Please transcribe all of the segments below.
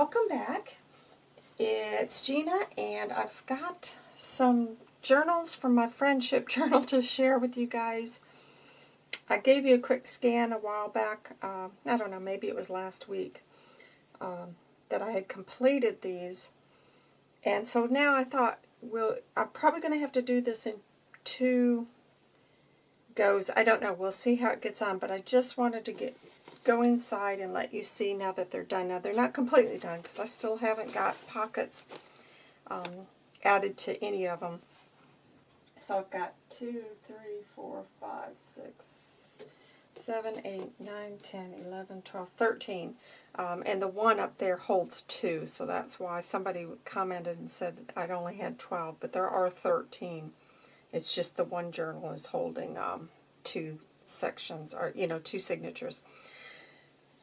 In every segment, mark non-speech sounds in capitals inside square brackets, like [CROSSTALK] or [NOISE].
Welcome back. It's Gina, and I've got some journals from my friendship [LAUGHS] journal to share with you guys. I gave you a quick scan a while back, uh, I don't know, maybe it was last week, um, that I had completed these. And so now I thought, well, I'm probably going to have to do this in two goes. I don't know. We'll see how it gets on, but I just wanted to get go inside and let you see now that they're done. Now, they're not completely done because I still haven't got pockets um, added to any of them. So I've got 2, 3, 4, 5, 6, 7, 8, 9, 10, 11, 12, 13. Um, and the one up there holds 2, so that's why somebody commented and said I'd only had 12, but there are 13. It's just the one journal is holding um, two sections, or, you know, two signatures.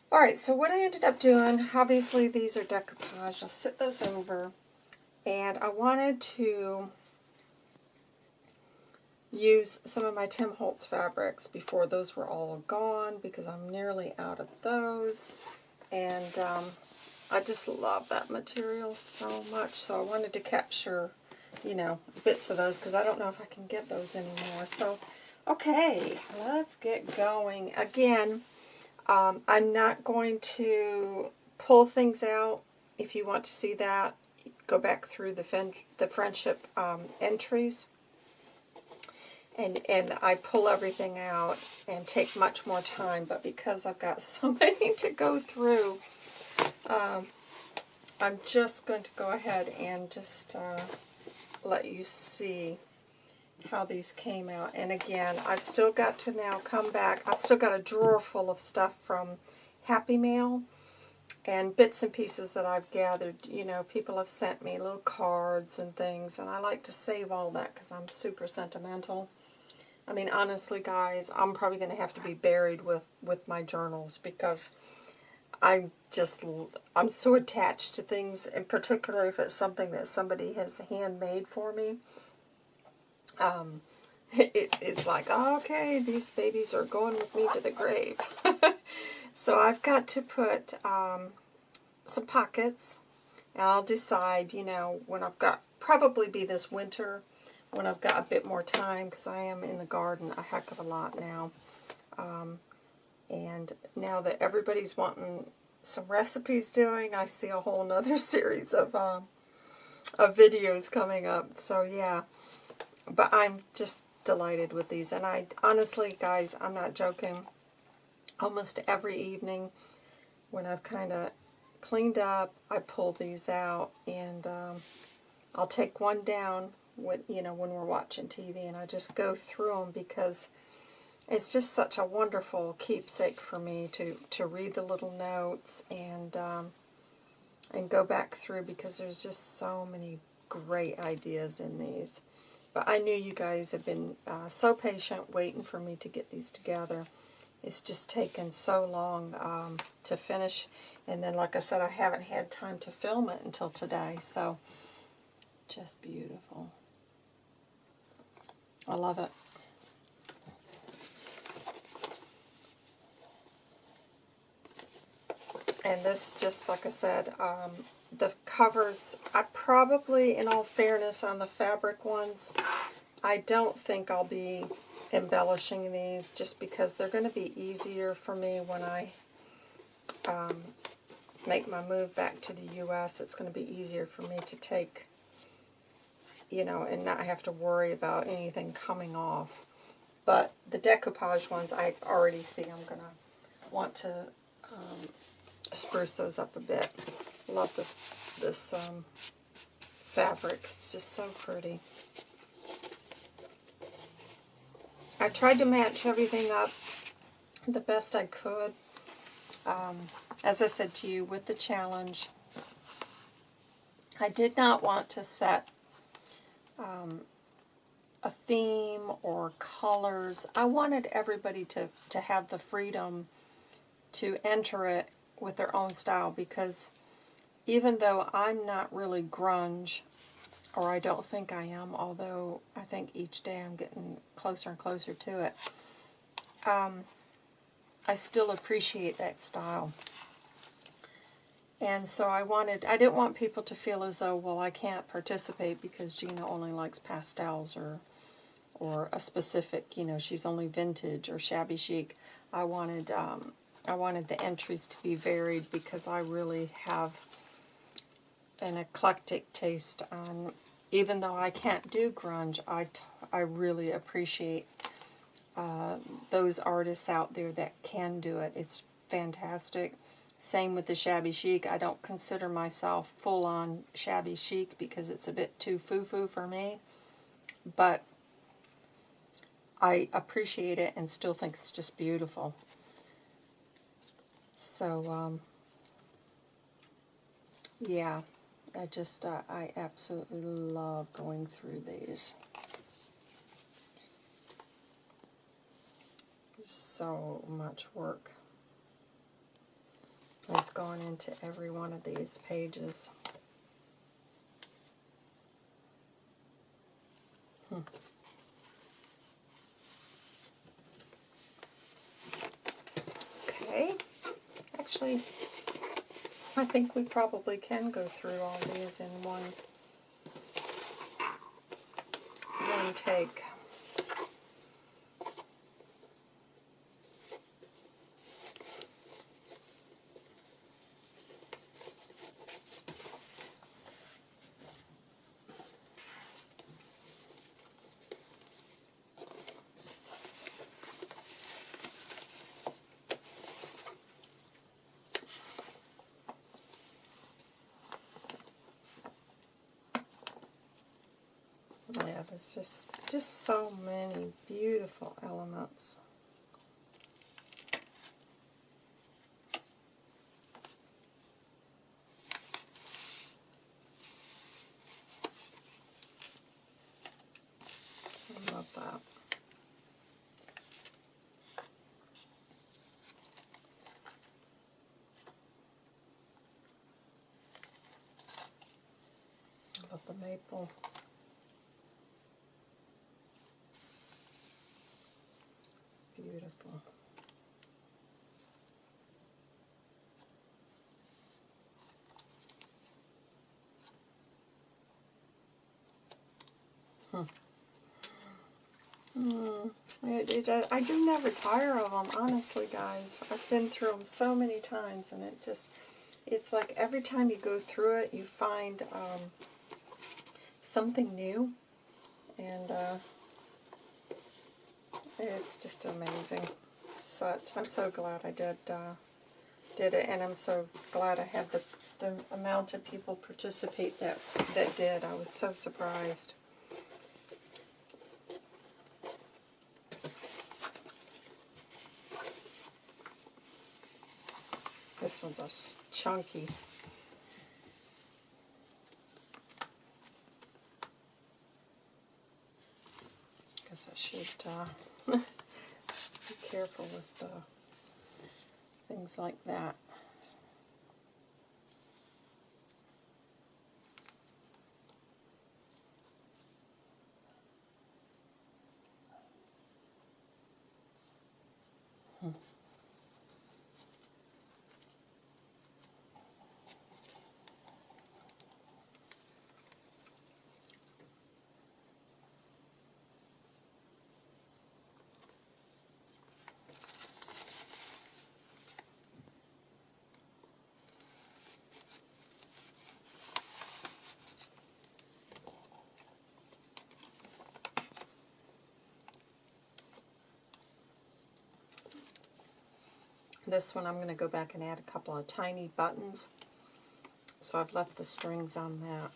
Alright, so what I ended up doing, obviously these are decoupage. I'll sit those over. And I wanted to use some of my Tim Holtz fabrics before those were all gone because I'm nearly out of those. And um, I just love that material so much. So I wanted to capture, you know, bits of those because I don't know if I can get those anymore. So, okay, let's get going. Again, um, I'm not going to pull things out. If you want to see that, go back through the, the friendship um, entries. And, and I pull everything out and take much more time, but because I've got [LAUGHS] so many to go through, um, I'm just going to go ahead and just uh, let you see how these came out. And again, I've still got to now come back. I've still got a drawer full of stuff from Happy Mail and bits and pieces that I've gathered. You know, people have sent me little cards and things, and I like to save all that because I'm super sentimental. I mean, honestly, guys, I'm probably going to have to be buried with, with my journals because I'm just, I'm so attached to things, and particularly if it's something that somebody has handmade for me um, [LAUGHS] it, it's like, okay, these babies are going with me to the grave. [LAUGHS] so I've got to put um, some pockets, and I'll decide, you know, when I've got, probably be this winter, when I've got a bit more time, because I am in the garden a heck of a lot now. Um, and now that everybody's wanting some recipes doing, I see a whole other [LAUGHS] series of, um, of videos coming up. So yeah, but I'm just delighted with these. And I honestly, guys, I'm not joking. Almost every evening when I've kind of cleaned up, I pull these out and um, I'll take one down when, you know, when we're watching TV and I just go through them because it's just such a wonderful keepsake for me to, to read the little notes and um, and go back through because there's just so many great ideas in these. But I knew you guys have been uh, so patient waiting for me to get these together. It's just taken so long um, to finish. And then, like I said, I haven't had time to film it until today. So, just beautiful. I love it. And this, just like I said, um, the covers, I probably, in all fairness, on the fabric ones, I don't think I'll be embellishing these just because they're going to be easier for me when I um, make my move back to the U.S. It's going to be easier for me to take, you know, and not have to worry about anything coming off. But the decoupage ones, I already see I'm going to want to um, spruce those up a bit love this this um, fabric. It's just so pretty. I tried to match everything up the best I could. Um, as I said to you, with the challenge, I did not want to set um, a theme or colors. I wanted everybody to, to have the freedom to enter it with their own style because even though I'm not really grunge, or I don't think I am, although I think each day I'm getting closer and closer to it, um, I still appreciate that style. And so I wanted, I didn't want people to feel as though, well, I can't participate because Gina only likes pastels or or a specific, you know, she's only vintage or shabby chic. I wanted, um, I wanted the entries to be varied because I really have an eclectic taste on, even though I can't do grunge, I, I really appreciate uh, those artists out there that can do it. It's fantastic. Same with the shabby chic. I don't consider myself full on shabby chic because it's a bit too foo foo for me. But I appreciate it and still think it's just beautiful. So, um, yeah, I just, uh, I absolutely love going through these. So much work has gone into every one of these pages. Hmm. Okay, actually, I think we probably can go through all these in one one take. Yeah, there's just just so many beautiful elements. Love that. Love the maple. Beautiful. Hmm. It, I do never tire of them, honestly, guys. I've been through them so many times, and it just, it's like every time you go through it, you find um, something new, and uh, it's just amazing. Such, I'm so glad I did uh, did it, and I'm so glad I had the, the amount of people participate that that did. I was so surprised. This one's a chunky. Guess I should uh, [LAUGHS] be careful with uh, things like that. This one I'm going to go back and add a couple of tiny buttons. So I've left the strings on that.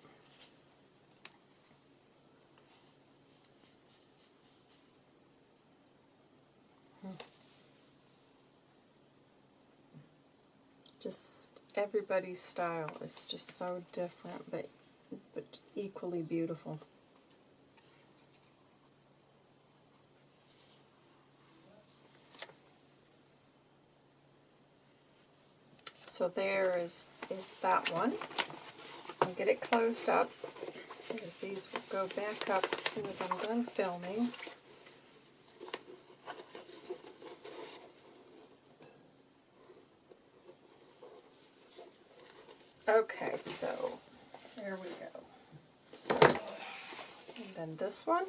Hmm. Just everybody's style is just so different, but but equally beautiful. So there is, is that one. I'll get it closed up because these will go back up as soon as I'm done filming. Okay, so there we go. And then this one.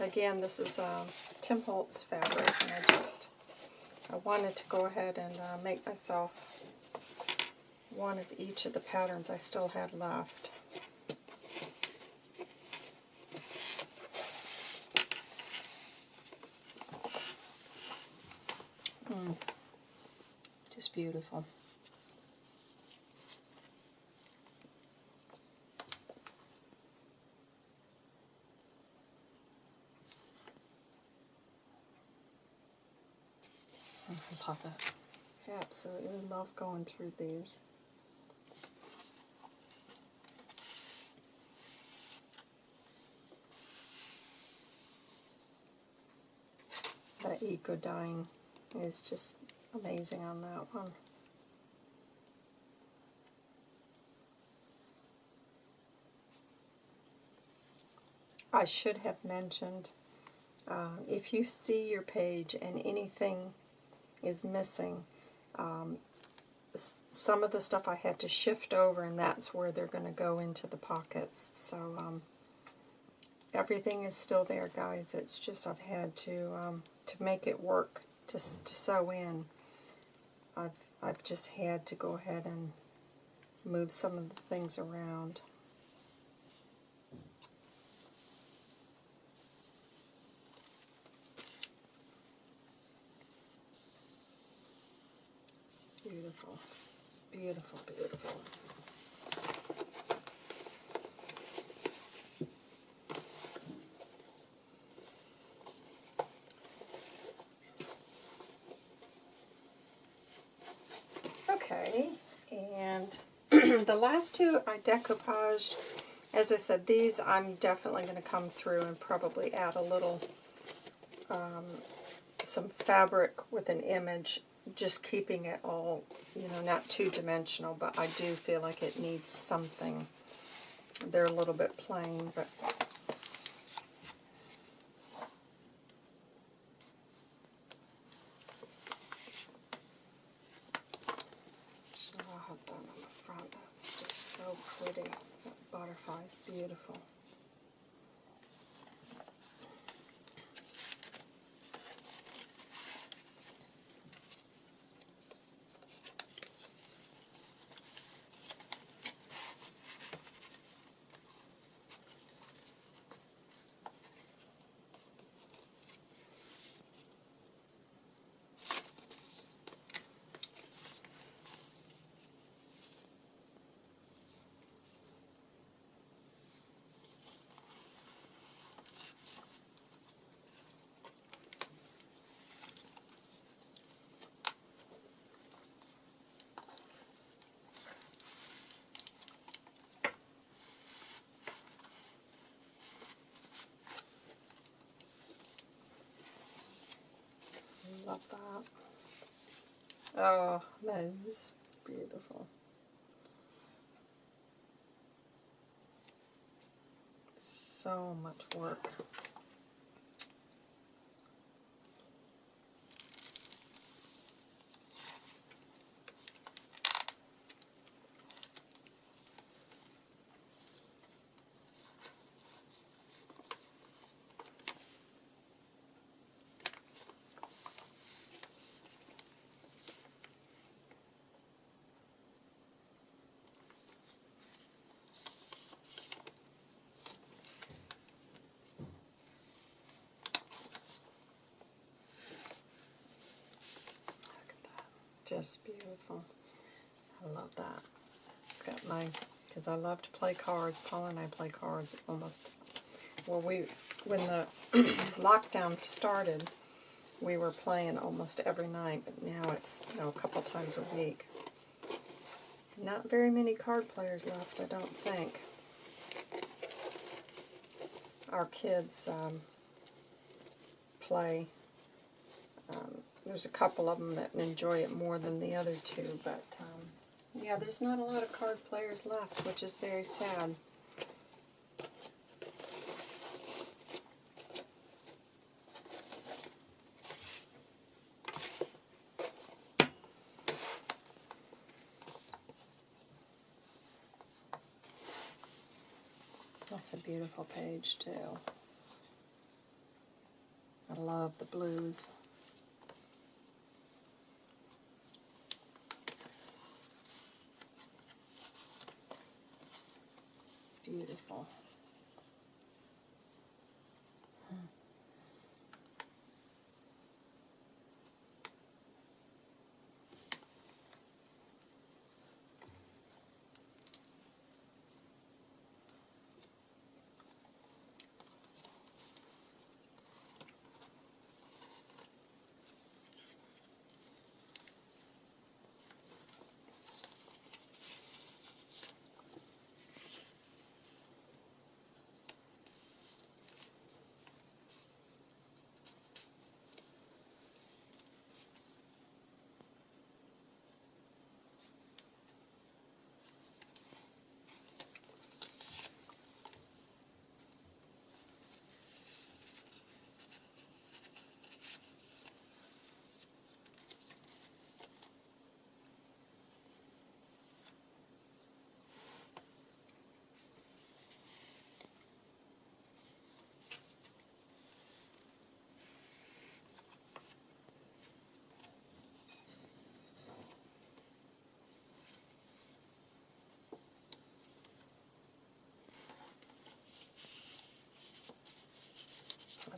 Again, this is um, Tim Holtz fabric, and I just I wanted to go ahead and uh, make myself one of each of the patterns I still had left. Mm. Just beautiful. I absolutely love going through these. That eco dyeing is just amazing on that one. I should have mentioned uh, if you see your page and anything is missing, um, some of the stuff I had to shift over and that's where they're going to go into the pockets. So um, everything is still there guys. It's just I've had to um, to make it work to, to sew in. I've, I've just had to go ahead and move some of the things around. Beautiful, beautiful, beautiful. Okay, and [CLEARS THROAT] the last two I decoupaged. As I said, these I'm definitely going to come through and probably add a little, um, some fabric with an image, just keeping it all, you know, not two-dimensional, but I do feel like it needs something. They're a little bit plain, but So I'll have that on the front. That's just so pretty. That butterfly is beautiful. Love that. Oh, that is beautiful. So much work. Just beautiful. I love that. It's got my, because I love to play cards. Paul and I play cards almost, well, we, when the [CLEARS THROAT] lockdown started, we were playing almost every night, but now it's, you know, a couple times a week. Not very many card players left, I don't think. Our kids um, play um, there's a couple of them that enjoy it more than the other two, but um, yeah, there's not a lot of card players left, which is very sad. That's a beautiful page too. I love the blues. Beautiful.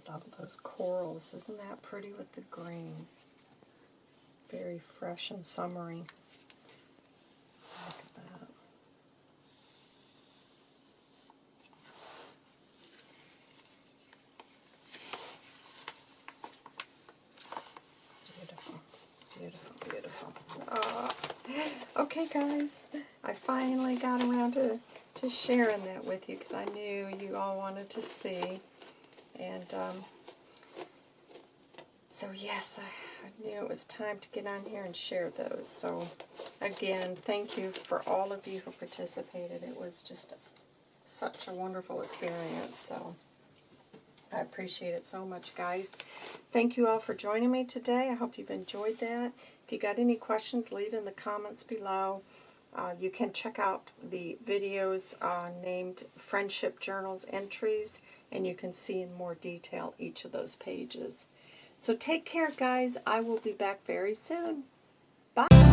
Love those corals. Isn't that pretty with the green? Very fresh and summery. Look at that. Beautiful, beautiful, beautiful. Ah. Okay, guys, I finally got around to, to sharing that with you because I knew you all wanted to see. And um, so, yes, I, I knew it was time to get on here and share those. So, again, thank you for all of you who participated. It was just such a wonderful experience. So, I appreciate it so much, guys. Thank you all for joining me today. I hope you've enjoyed that. If you got any questions, leave in the comments below. Uh, you can check out the videos uh, named Friendship Journals Entries, and you can see in more detail each of those pages. So take care, guys. I will be back very soon. Bye.